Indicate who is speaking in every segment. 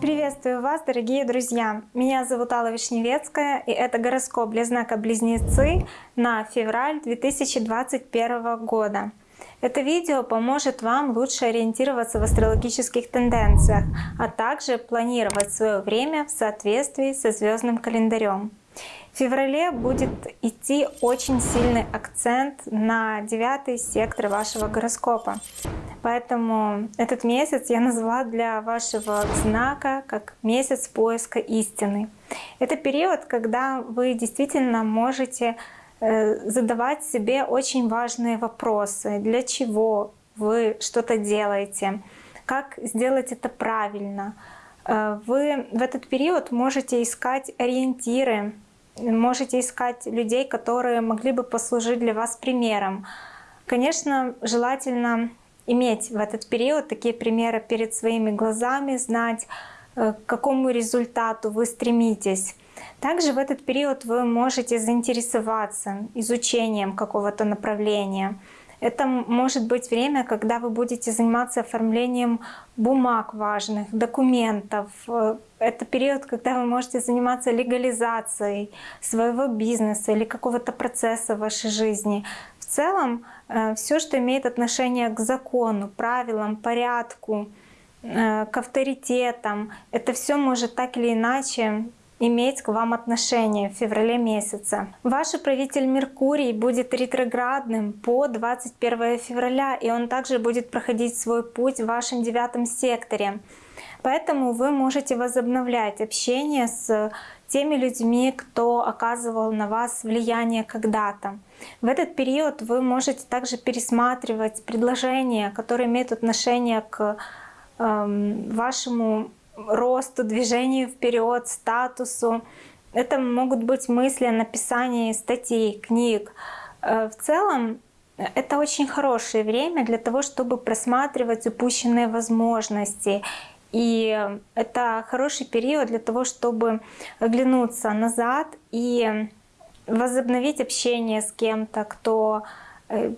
Speaker 1: Приветствую вас, дорогие друзья! Меня зовут Алла Вишневецкая, и это гороскоп для знака Близнецы на февраль 2021 года. Это видео поможет вам лучше ориентироваться в астрологических тенденциях, а также планировать свое время в соответствии со звездным календарем. В феврале будет идти очень сильный акцент на девятый сектор вашего гороскопа. Поэтому этот месяц я назвала для вашего знака как месяц поиска истины. Это период, когда вы действительно можете э, задавать себе очень важные вопросы. Для чего вы что-то делаете? Как сделать это правильно? Э, вы в этот период можете искать ориентиры можете искать людей, которые могли бы послужить для вас примером. Конечно, желательно иметь в этот период такие примеры перед своими глазами, знать, э, к какому результату вы стремитесь. Также в этот период вы можете заинтересоваться изучением какого-то направления. Это может быть время, когда вы будете заниматься оформлением бумаг важных, документов. Это период, когда вы можете заниматься легализацией своего бизнеса или какого-то процесса в вашей жизни. В целом, э, все, что имеет отношение к закону, правилам, порядку, э, к авторитетам, это все может так или иначе иметь к вам отношение в феврале месяце. Ваш правитель Меркурий будет ретроградным по 21 февраля, и он также будет проходить свой путь в вашем девятом секторе. Поэтому вы можете возобновлять общение с теми людьми, кто оказывал на вас влияние когда-то. В этот период вы можете также пересматривать предложения, которые имеют отношение к э, вашему росту, движению вперед, статусу. Это могут быть мысли о написании статей, книг. Э, в целом, это очень хорошее время для того, чтобы просматривать упущенные возможности. И это хороший период для того, чтобы оглянуться назад и возобновить общение с кем-то, кто э,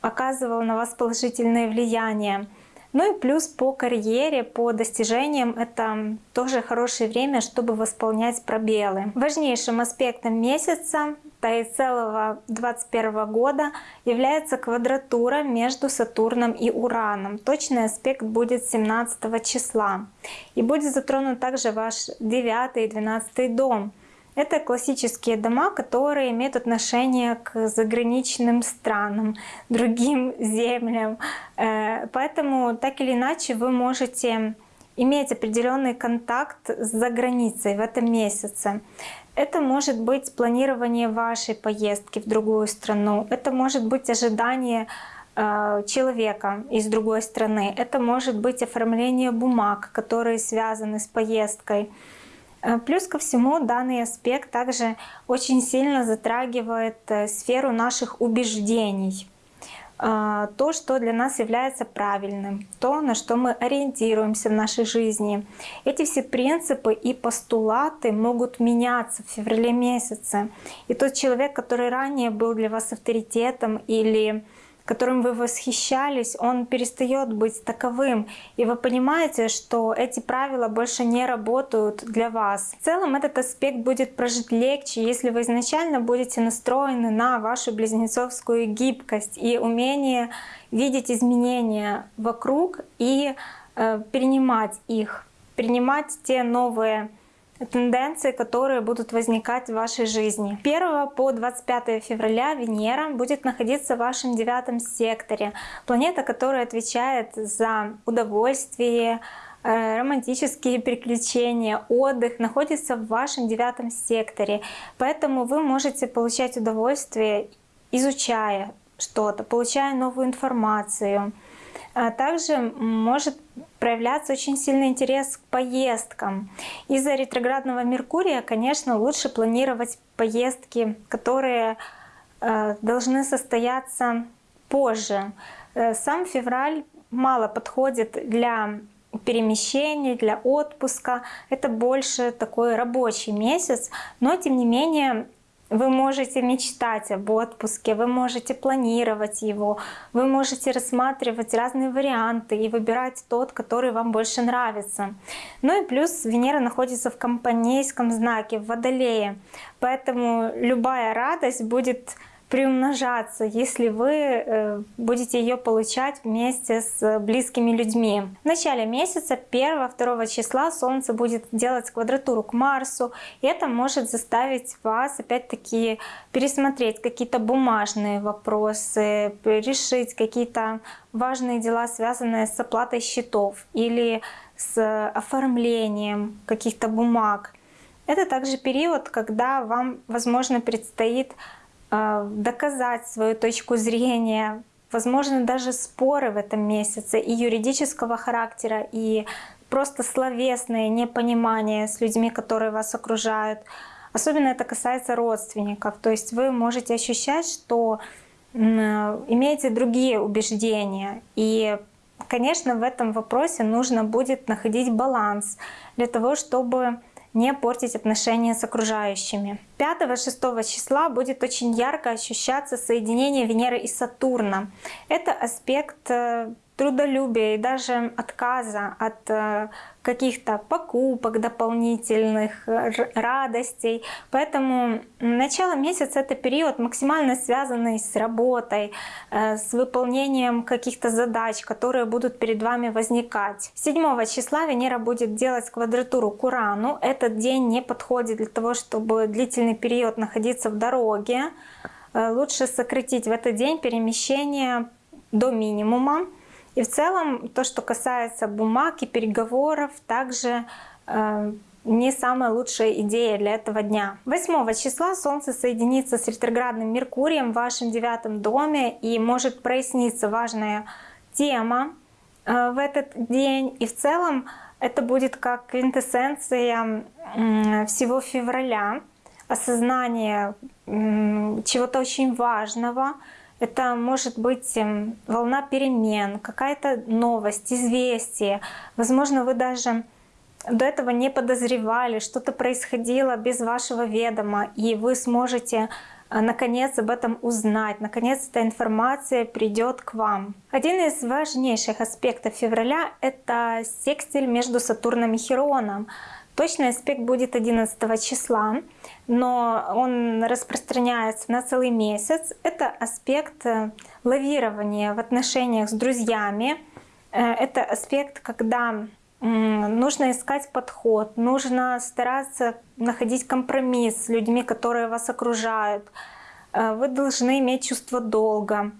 Speaker 1: оказывал на вас положительное влияние. Ну и плюс по карьере, по достижениям это тоже хорошее время, чтобы восполнять пробелы. Важнейшим аспектом месяца да и целого 2021 года является квадратура между Сатурном и Ураном. Точный аспект будет 17 числа. И будет затронут также ваш 9 и 12 дом. Это классические дома, которые имеют отношение к заграничным странам, другим землям. Э, поэтому так или иначе вы можете иметь определенный контакт с заграницей в этом месяце. Это может быть планирование вашей поездки в другую страну, это может быть ожидание э, человека из другой страны, это может быть оформление бумаг, которые связаны с поездкой. Э, плюс ко всему данный аспект также очень сильно затрагивает э, сферу наших убеждений. Э, то, что для нас является правильным, то, на что мы ориентируемся в нашей жизни. Эти все принципы и постулаты могут меняться в феврале месяце. И тот человек, который ранее был для вас авторитетом или которым вы восхищались, он перестает быть таковым. И вы понимаете, что эти правила больше не работают для вас. В целом этот аспект будет прожить легче, если вы изначально будете настроены на вашу близнецовскую гибкость и умение видеть изменения вокруг и э, принимать их, принимать те новые тенденции, которые будут возникать в вашей жизни. 1 по 25 февраля Венера будет находиться в вашем девятом секторе. Планета, которая отвечает за удовольствие, э, романтические приключения, отдых находится в вашем девятом секторе. Поэтому вы можете получать удовольствие, изучая что-то, получая новую информацию. А также может проявляться очень сильный интерес к поездкам. Из-за ретроградного Меркурия, конечно, лучше планировать поездки, которые э, должны состояться позже. Э, сам февраль мало подходит для перемещений, для отпуска. Это больше такой рабочий месяц, но тем не менее вы можете мечтать об отпуске, вы можете планировать его, вы можете рассматривать разные варианты и выбирать тот, который вам больше нравится. Ну и плюс Венера находится в компанейском знаке, в Водолее, поэтому любая радость будет приумножаться, если вы э, будете ее получать вместе с близкими людьми. В начале месяца 1-2 числа Солнце будет делать квадратуру к Марсу, и это может заставить вас опять-таки пересмотреть какие-то бумажные вопросы, решить какие-то важные дела, связанные с оплатой счетов или с оформлением каких-то бумаг. Это также период, когда вам, возможно, предстоит доказать свою точку зрения, возможно, даже споры в этом месяце и юридического характера, и просто словесное непонимание с людьми, которые вас окружают. Особенно это касается родственников. То есть вы можете ощущать, что имеете другие убеждения. И, конечно, в этом вопросе нужно будет находить баланс для того, чтобы не портить отношения с окружающими. 5-6 числа будет очень ярко ощущаться соединение Венеры и Сатурна. Это аспект э, трудолюбия и даже отказа от э, каких-то покупок дополнительных, радостей. Поэтому начало месяца — это период максимально связанный с работой, э, с выполнением каких-то задач, которые будут перед вами возникать. 7 числа Венера будет делать квадратуру к Урану. Этот день не подходит для того, чтобы длительный период находиться в дороге. Э, лучше сократить в этот день перемещение до минимума. И в целом то, что касается бумаг и переговоров, также э, не самая лучшая идея для этого дня. 8 числа Солнце соединится с ретроградным Меркурием в вашем девятом доме и может проясниться важная тема э, в этот день. И в целом это будет как квинтэссенция э, всего февраля, осознание э, чего-то очень важного, это может быть эм, волна перемен, какая-то новость, известие. Возможно, вы даже до этого не подозревали, что-то происходило без вашего ведома, и вы сможете э, наконец об этом узнать. Наконец эта информация придет к вам. Один из важнейших аспектов февраля — это секстиль между Сатурном и Хероном. Точный аспект будет 11 числа, но он распространяется на целый месяц. Это аспект э, лавирования в отношениях с друзьями. Э, это аспект, когда нужно искать подход, нужно стараться находить компромисс с людьми, которые вас окружают. Э, вы должны иметь чувство долга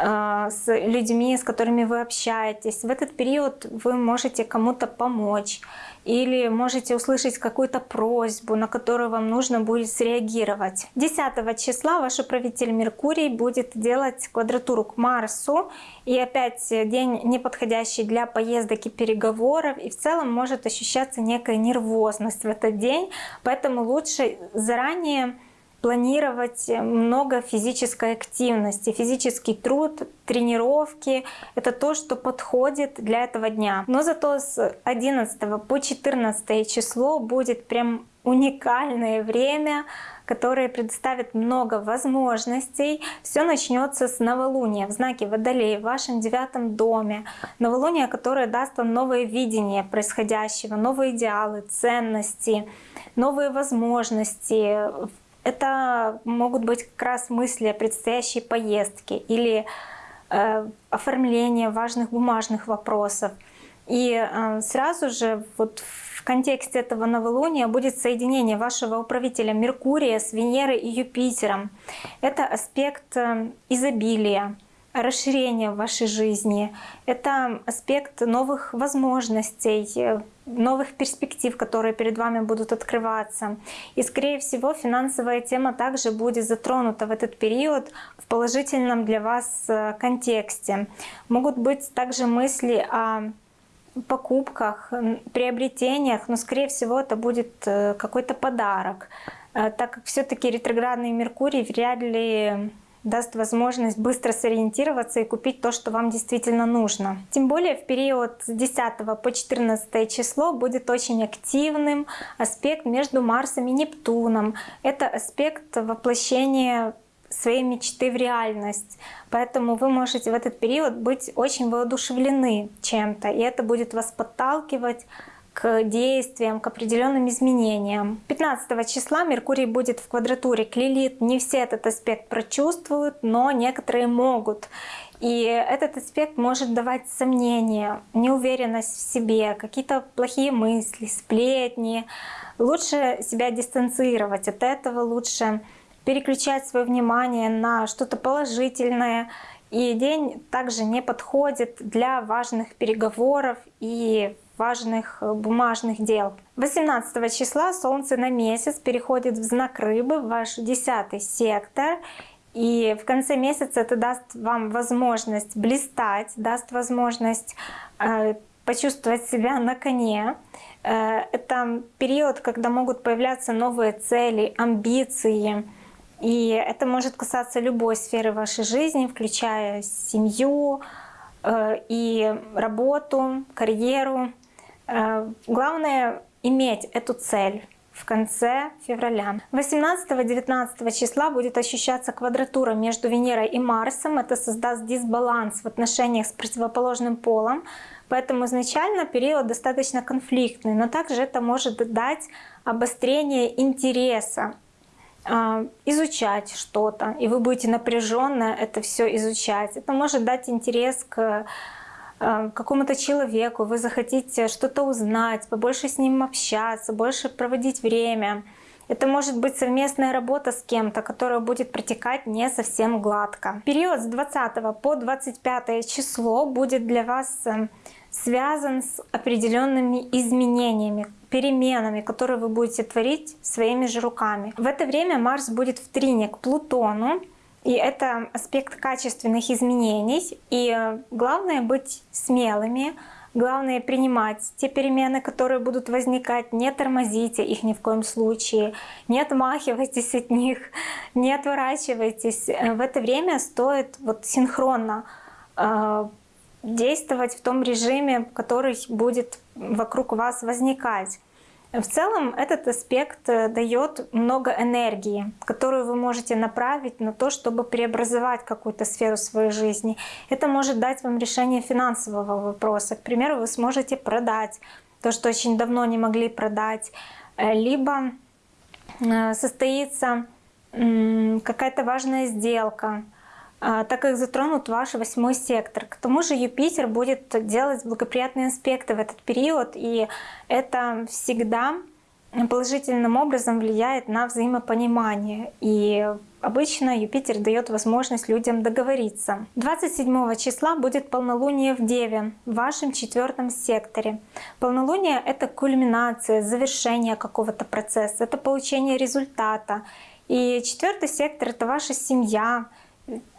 Speaker 1: с людьми, с которыми вы общаетесь. В этот период вы можете кому-то помочь или можете услышать какую-то просьбу, на которую вам нужно будет среагировать. 10 числа ваш управитель Меркурий будет делать квадратуру к Марсу, и опять день неподходящий для поездок и переговоров, и в целом может ощущаться некая нервозность в этот день, поэтому лучше заранее планировать много физической активности. Физический труд, тренировки — это то, что подходит для этого дня. Но зато с 11 по 14 число будет прям уникальное время, которое предоставит много возможностей. Все начнется с новолуния в знаке Водолей в вашем девятом доме. Новолуние, которое даст вам новое видение происходящего, новые идеалы, ценности, новые возможности это могут быть как раз мысли о предстоящей поездке или э, оформление важных бумажных вопросов. И э, сразу же вот в контексте этого новолуния будет соединение вашего управителя Меркурия с Венерой и Юпитером. Это аспект э, изобилия, расширения в вашей жизни. Это аспект новых возможностей, э, новых перспектив, которые перед вами будут открываться. И, скорее всего, финансовая тема также будет затронута в этот период в положительном для вас э, контексте. Могут быть также мысли о покупках, приобретениях, но, скорее всего, это будет э, какой-то подарок, так как все таки ретроградный Меркурий вряд ли даст возможность быстро сориентироваться и купить то, что вам действительно нужно. Тем более в период с 10 по 14 число будет очень активным аспект между Марсом и Нептуном. Это аспект воплощения своей мечты в реальность. Поэтому вы можете в этот период быть очень воодушевлены чем-то, и это будет вас подталкивать к действиям, к определенным изменениям. 15 числа Меркурий будет в квадратуре к Лилит. Не все этот аспект прочувствуют, но некоторые могут. И этот аспект может давать сомнения, неуверенность в себе, какие-то плохие мысли, сплетни. Лучше себя дистанцировать от этого, лучше переключать свое внимание на что-то положительное. И день также не подходит для важных переговоров и важных э, бумажных дел. 18 числа Солнце на месяц переходит в знак Рыбы, в ваш десятый сектор. И в конце месяца это даст вам возможность блистать, даст возможность э, почувствовать себя на коне. Э, это период, когда могут появляться новые цели, амбиции. И это может касаться любой сферы вашей жизни, включая семью э, и работу, карьеру. Э, главное иметь эту цель в конце февраля. 18-19 числа будет ощущаться квадратура между Венерой и Марсом. Это создаст дисбаланс в отношениях с противоположным полом. Поэтому изначально период достаточно конфликтный, но также это может дать обострение интереса э, изучать что-то, и вы будете напряженно это все изучать. Это может дать интерес к какому-то человеку, вы захотите что-то узнать, побольше с ним общаться, больше проводить время. Это может быть совместная работа с кем-то, которая будет протекать не совсем гладко. Период с 20 по 25 число будет для вас э, связан с определенными изменениями, переменами, которые вы будете творить своими же руками. В это время Марс будет в трине к Плутону, и это аспект качественных изменений. И э, главное быть смелыми, главное принимать те перемены, которые будут возникать, не тормозите их ни в коем случае, не отмахивайтесь от них, не отворачивайтесь. Э, в это время стоит вот синхронно э, действовать в том режиме, который будет вокруг вас возникать. В целом этот аспект э, дает много энергии, которую вы можете направить на то, чтобы преобразовать какую-то сферу своей жизни. Это может дать вам решение финансового вопроса. К примеру, вы сможете продать то, что очень давно не могли продать, э, либо э, состоится какая-то важная сделка, так как затронут ваш восьмой сектор. К тому же Юпитер будет делать благоприятные аспекты в этот период, и это всегда положительным образом влияет на взаимопонимание. И обычно Юпитер дает возможность людям договориться. 27 числа будет полнолуние в Деве, в вашем четвертом секторе. Полнолуние — это кульминация, завершение какого-то процесса, это получение результата. И четвертый сектор — это ваша семья,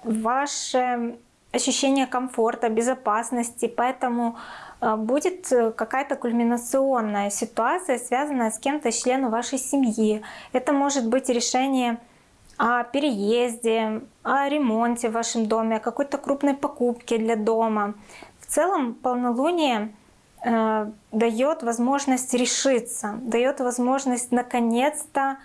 Speaker 1: ваше ощущение комфорта, безопасности, поэтому э, будет какая-то кульминационная ситуация, связанная с кем-то из членов вашей семьи. Это может быть решение о переезде, о ремонте в вашем доме, о какой-то крупной покупке для дома. В целом полнолуние э, дает возможность решиться, дает возможность наконец-то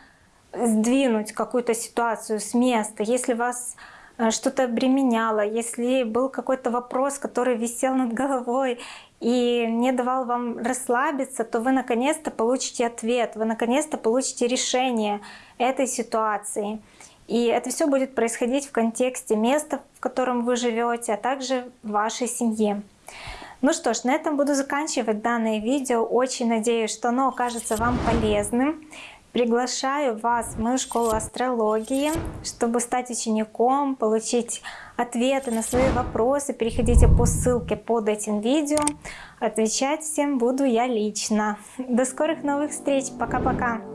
Speaker 1: сдвинуть какую-то ситуацию с места. Если вас Э, что-то обременяло, если был какой-то вопрос, который висел над головой и не давал вам расслабиться, то вы наконец-то получите ответ, вы наконец-то получите решение этой ситуации. И это все будет происходить в контексте места, в котором вы живете, а также вашей семье. Ну что ж, на этом буду заканчивать данное видео. Очень надеюсь, что оно окажется вам полезным. Приглашаю вас в мою школу астрологии, чтобы стать учеником, получить ответы на свои вопросы. Переходите по ссылке под этим видео. Отвечать всем буду я лично. До скорых новых встреч. Пока-пока.